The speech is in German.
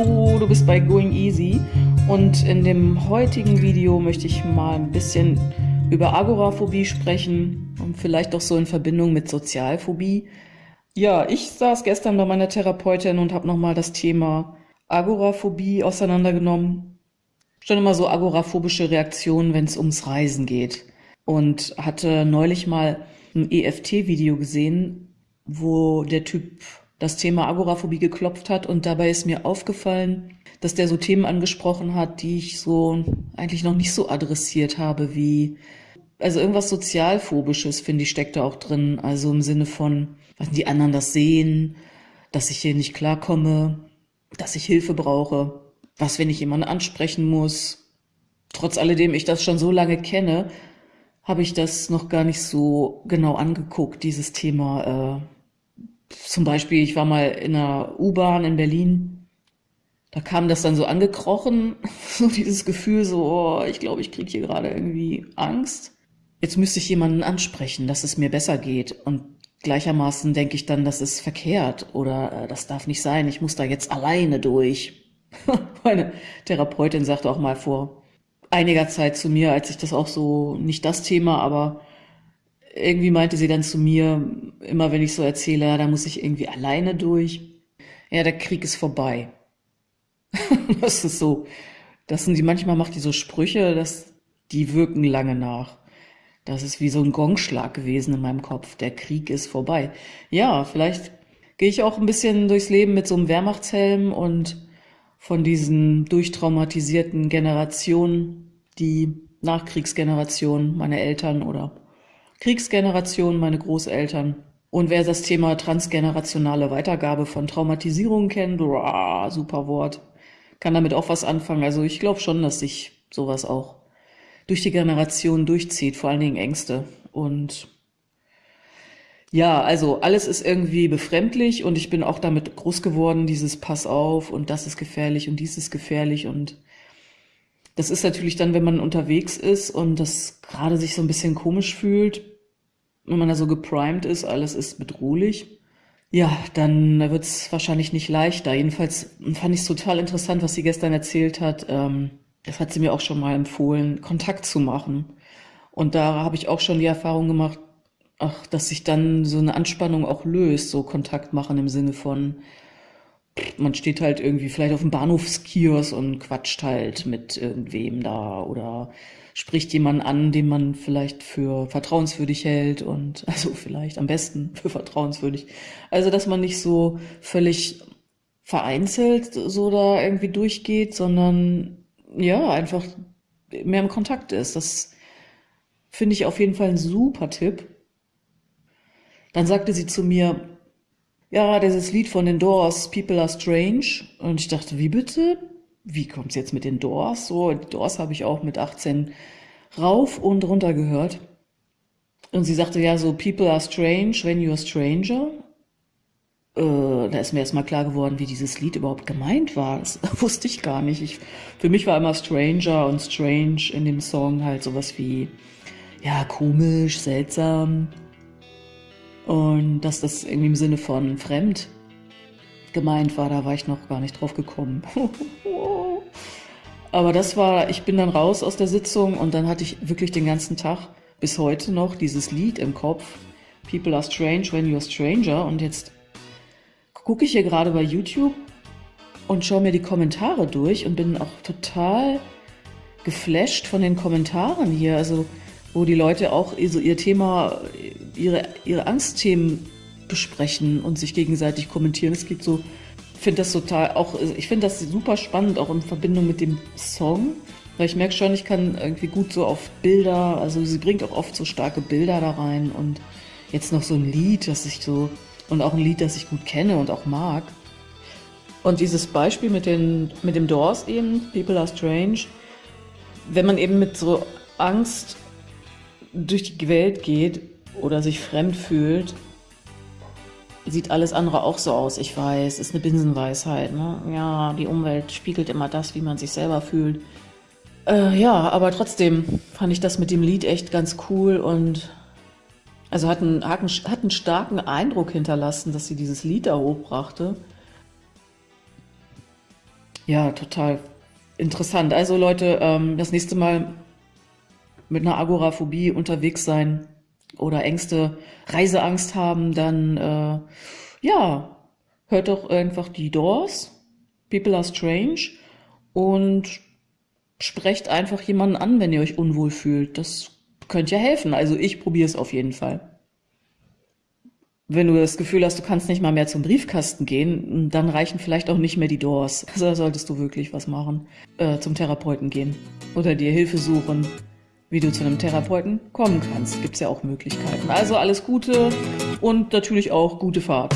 Hallo, du bist bei Going Easy und in dem heutigen Video möchte ich mal ein bisschen über Agoraphobie sprechen und vielleicht auch so in Verbindung mit Sozialphobie. Ja, ich saß gestern bei meiner Therapeutin und habe nochmal das Thema Agoraphobie auseinandergenommen. Schon immer so agoraphobische Reaktionen, wenn es ums Reisen geht. Und hatte neulich mal ein EFT-Video gesehen, wo der Typ das Thema Agoraphobie geklopft hat und dabei ist mir aufgefallen, dass der so Themen angesprochen hat, die ich so eigentlich noch nicht so adressiert habe, wie also irgendwas sozialphobisches, finde ich, steckt da auch drin. Also im Sinne von, was die anderen das sehen, dass ich hier nicht klarkomme, dass ich Hilfe brauche, was, wenn ich jemanden ansprechen muss. Trotz alledem ich das schon so lange kenne, habe ich das noch gar nicht so genau angeguckt, dieses Thema äh, zum Beispiel, ich war mal in einer U-Bahn in Berlin, da kam das dann so angekrochen, so dieses Gefühl, so, oh, ich glaube, ich kriege hier gerade irgendwie Angst. Jetzt müsste ich jemanden ansprechen, dass es mir besser geht. Und gleichermaßen denke ich dann, das ist verkehrt oder äh, das darf nicht sein, ich muss da jetzt alleine durch. Meine Therapeutin sagte auch mal vor einiger Zeit zu mir, als ich das auch so, nicht das Thema, aber irgendwie meinte sie dann zu mir, immer wenn ich so erzähle, ja, da muss ich irgendwie alleine durch. Ja, der Krieg ist vorbei. das ist so. Das sind die, manchmal macht die so Sprüche, dass die wirken lange nach. Das ist wie so ein Gongschlag gewesen in meinem Kopf. Der Krieg ist vorbei. Ja, vielleicht gehe ich auch ein bisschen durchs Leben mit so einem Wehrmachtshelm und von diesen durchtraumatisierten Generationen, die Nachkriegsgeneration, meine Eltern oder Kriegsgeneration, meine Großeltern. Und wer das Thema transgenerationale Weitergabe von Traumatisierung kennt, uah, super Wort, kann damit auch was anfangen. Also ich glaube schon, dass sich sowas auch durch die Generation durchzieht, vor allen Dingen Ängste. Und ja, also alles ist irgendwie befremdlich und ich bin auch damit groß geworden, dieses Pass auf und das ist gefährlich und dies ist gefährlich und das ist natürlich dann, wenn man unterwegs ist und das gerade sich so ein bisschen komisch fühlt, wenn man da so geprimed ist, alles ist bedrohlich, ja, dann wird es wahrscheinlich nicht leichter. Jedenfalls fand ich es total interessant, was sie gestern erzählt hat. Ähm, das hat sie mir auch schon mal empfohlen, Kontakt zu machen. Und da habe ich auch schon die Erfahrung gemacht, ach, dass sich dann so eine Anspannung auch löst, so Kontakt machen im Sinne von, man steht halt irgendwie vielleicht auf dem Bahnhofskiosk und quatscht halt mit irgendwem da oder spricht jemanden an, den man vielleicht für vertrauenswürdig hält und also vielleicht am besten für vertrauenswürdig. Also, dass man nicht so völlig vereinzelt so da irgendwie durchgeht, sondern ja, einfach mehr im Kontakt ist. Das finde ich auf jeden Fall ein super Tipp. Dann sagte sie zu mir, ja, dieses Lied von den Doors, People Are Strange. Und ich dachte, wie bitte? Wie kommt's jetzt mit den Doors? So, die Doors habe ich auch mit 18 rauf und runter gehört. Und sie sagte ja so, People are strange when you're a stranger. Äh, da ist mir erstmal klar geworden, wie dieses Lied überhaupt gemeint war. Das wusste ich gar nicht. Ich, für mich war immer Stranger und Strange in dem Song halt sowas wie, ja, komisch, seltsam, und dass das irgendwie im Sinne von fremd gemeint war, da war ich noch gar nicht drauf gekommen. Aber das war, ich bin dann raus aus der Sitzung und dann hatte ich wirklich den ganzen Tag bis heute noch dieses Lied im Kopf. People are strange when you're stranger. Und jetzt gucke ich hier gerade bei YouTube und schaue mir die Kommentare durch und bin auch total geflasht von den Kommentaren hier. Also wo die Leute auch so ihr Thema, ihre, ihre Angstthemen besprechen und sich gegenseitig kommentieren. Es gibt so, ich finde das total auch, ich finde das super spannend, auch in Verbindung mit dem Song, weil ich merke schon, ich kann irgendwie gut so auf Bilder, also sie bringt auch oft so starke Bilder da rein und jetzt noch so ein Lied, das ich so, und auch ein Lied, das ich gut kenne und auch mag. Und dieses Beispiel mit, den, mit dem Doors eben, People Are Strange, wenn man eben mit so Angst durch die Welt geht oder sich fremd fühlt, sieht alles andere auch so aus. Ich weiß, ist eine Binsenweisheit. Ne? Ja, die Umwelt spiegelt immer das, wie man sich selber fühlt. Äh, ja, aber trotzdem fand ich das mit dem Lied echt ganz cool und also hat einen, hat einen starken Eindruck hinterlassen, dass sie dieses Lied da hochbrachte. Ja, total interessant. Also Leute, ähm, das nächste Mal mit einer Agoraphobie unterwegs sein oder Ängste, Reiseangst haben, dann äh, ja, hört doch einfach die Doors, People are Strange und sprecht einfach jemanden an, wenn ihr euch unwohl fühlt. Das könnte ja helfen. Also ich probiere es auf jeden Fall. Wenn du das Gefühl hast, du kannst nicht mal mehr zum Briefkasten gehen, dann reichen vielleicht auch nicht mehr die Doors. Also da solltest du wirklich was machen. Äh, zum Therapeuten gehen. Oder dir Hilfe suchen, wie du zu einem Therapeuten kommen kannst. Gibt es ja auch Möglichkeiten. Also alles Gute und natürlich auch gute Fahrt.